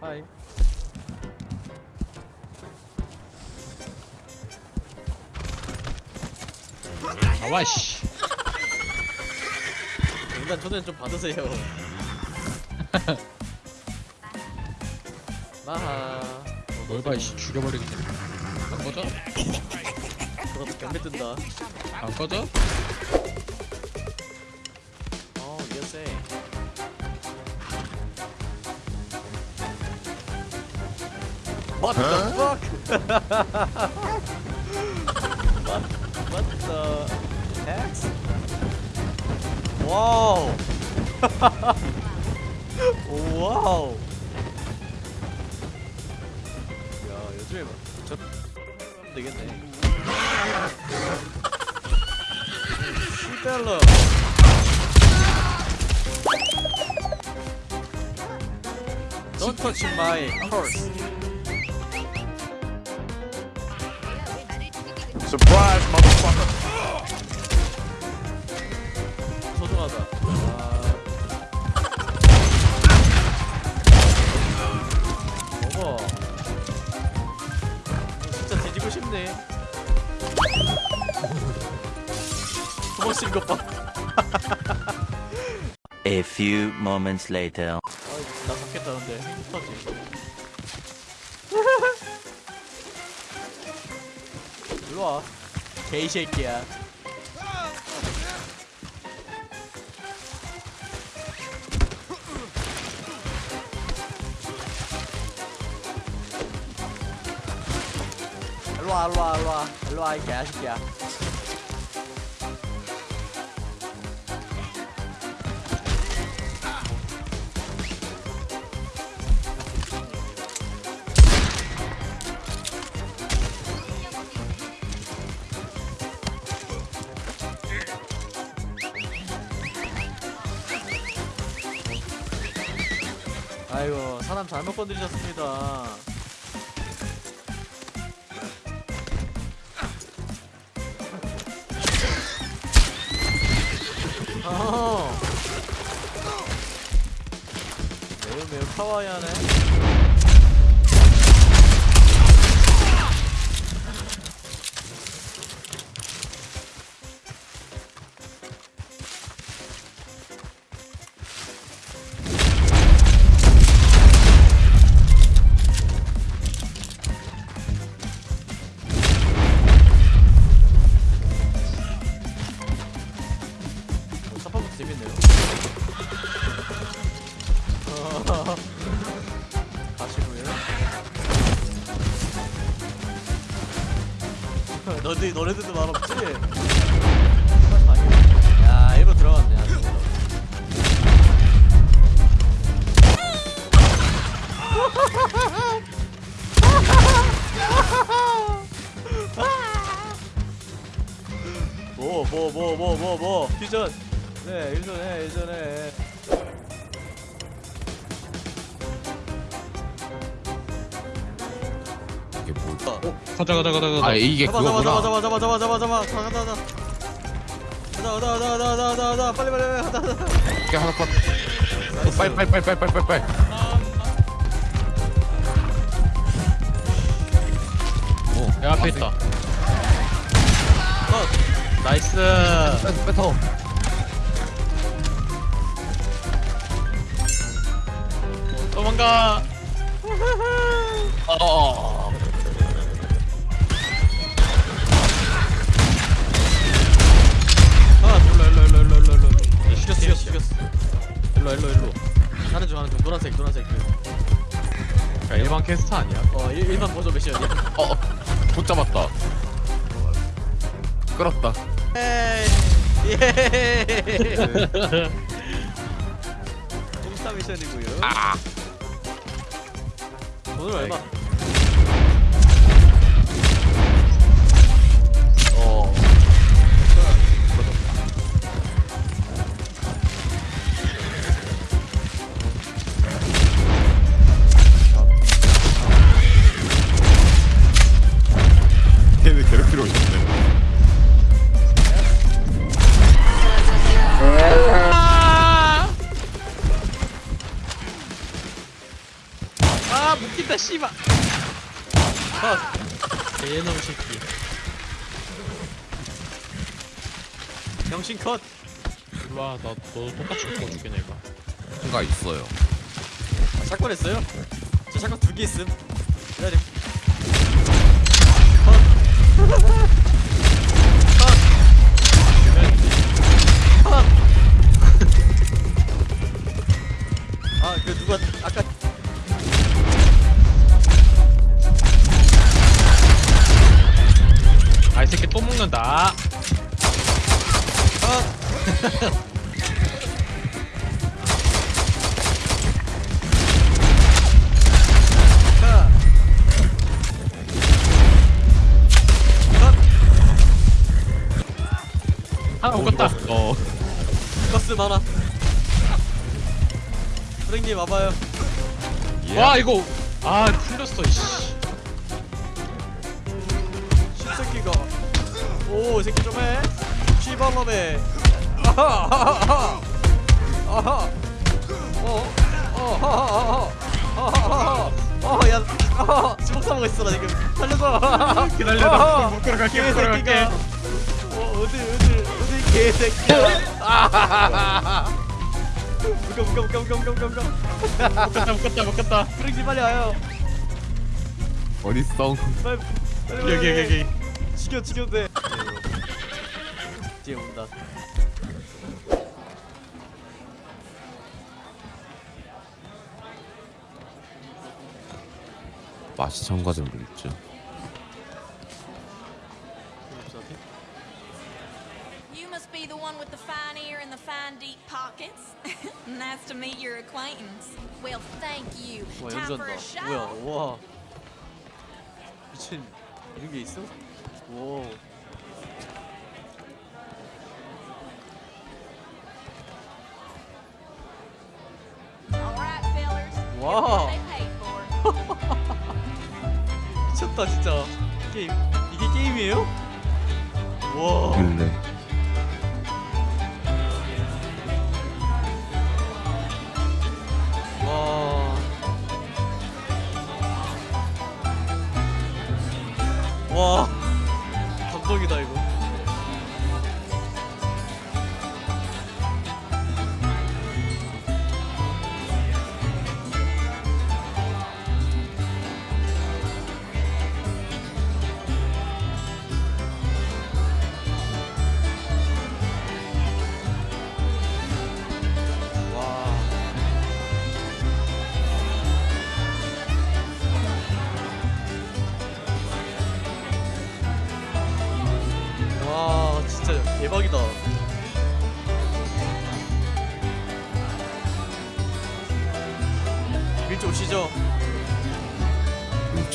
하이 아와 씨. 일단 초대는 좀 받으세요 마하 뭘 봐, 이씨 죽여버리겠네. 안 꺼져? 그것도 경매 뜬다 안 꺼져? What the fuck? what, what the heck? 오 와우 야 요즘에 저 되겠네 시달러 Don't touch my horse. Surprise, motherfucker. 소중하다. 아. 어머. 진짜 뒤지고 싶네. 쓰는 것 봐. A few moments later. 아, 나 잡겠다는데 행복하지. 일로 와. 개이 새끼야. 일로 와, 일로 와, 일로 와, 일로 와, 이 개새끼야. 아이고, 사람 잘못 건드리셨습니다. 어. 매우 매우 카와이하네. 네 일전에 일전에 이게 뭘까? 가자 가자 가자 가자. 아 이게 잡아 잡아 그거구나. 잡아 잡아 잡아 잡아 잡아 잡아 가다 가다 가다 가다 가다 가다 가다 가다 빨리 빨리 빨리 가다 가다 이게 하나 컷. 어, 빨리 빨리 빨리 빨리 빨리 빨리. 내 앞에 있다. Nice. 뺏- 뺏어. 도망가. 어. 아 일로 일로 일로 일로 일로 일로 죽였어 죽였어 죽였어 일로 일로 일로 하는 중 하는 중 노란색 노란색 야, 일반 캐스터 아니야? 어 일, 일반 보조 미션이야 어, 못 잡았다. 끌었다. 에이 예 똥싸 미션이고요 아, 오늘 얼마 개놈 새끼. 병신 컷! 일로와 나너 똑같이 묶어줄게 내가. 뭔가 있어요. 아, 샷건 했어요? 저 샷건 두 개 있음. 기다림 하나 묶었다. 어. 버스 많아. 선생님 와봐요. 예. 와 이거. 아 풀렸어 이씨. 십새끼가. 오 새끼 좀해. 씨발놈에 아하 아하 아하. 어 어 하하하 아하하하. 어야 아하 주먹 싸먹고 있어 나 지금. 살려줘. 기다려 묶으러 갈게 묶으러 갈게 개새끼가 어 어디 어디 어디 개새끼야? 아하하하 묶어 묶어 묶어 묶어 묶어 묶어 묶었다 묶었다 묶었다. 프랭님 빨리 와요. 어리성 빨리 빨리 빨리, 여기 여기. 여기 죽여 죽여도 돼 뒤에 온다. 맛이 첨가된 물 있죠 fine ear and the fine deep pockets. nice to meet your acquaintance. Well, thank you. 와 Time for 연주한다 a show. 뭐야 와 미친 이런 게 있어? 오 All right, fellers. Here's Wow. what they paid for. 미쳤다 진짜 게임 이게 게임이에요? 와 일레 와.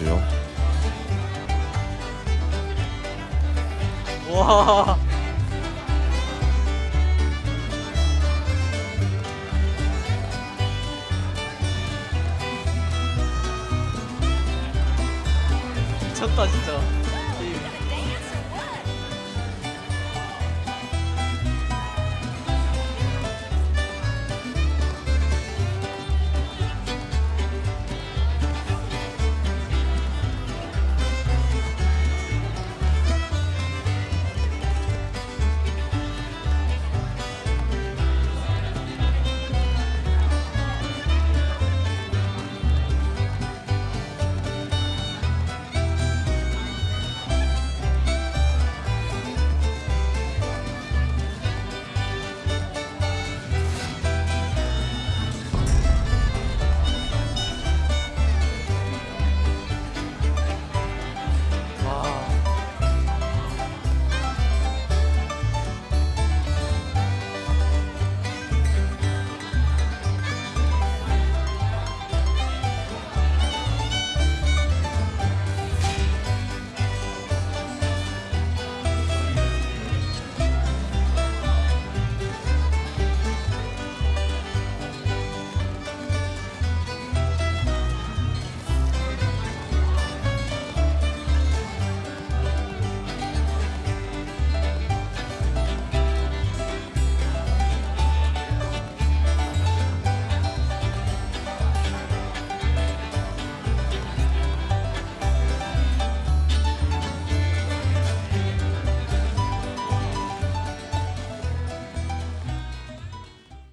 일주요. 와. 미쳤다 진짜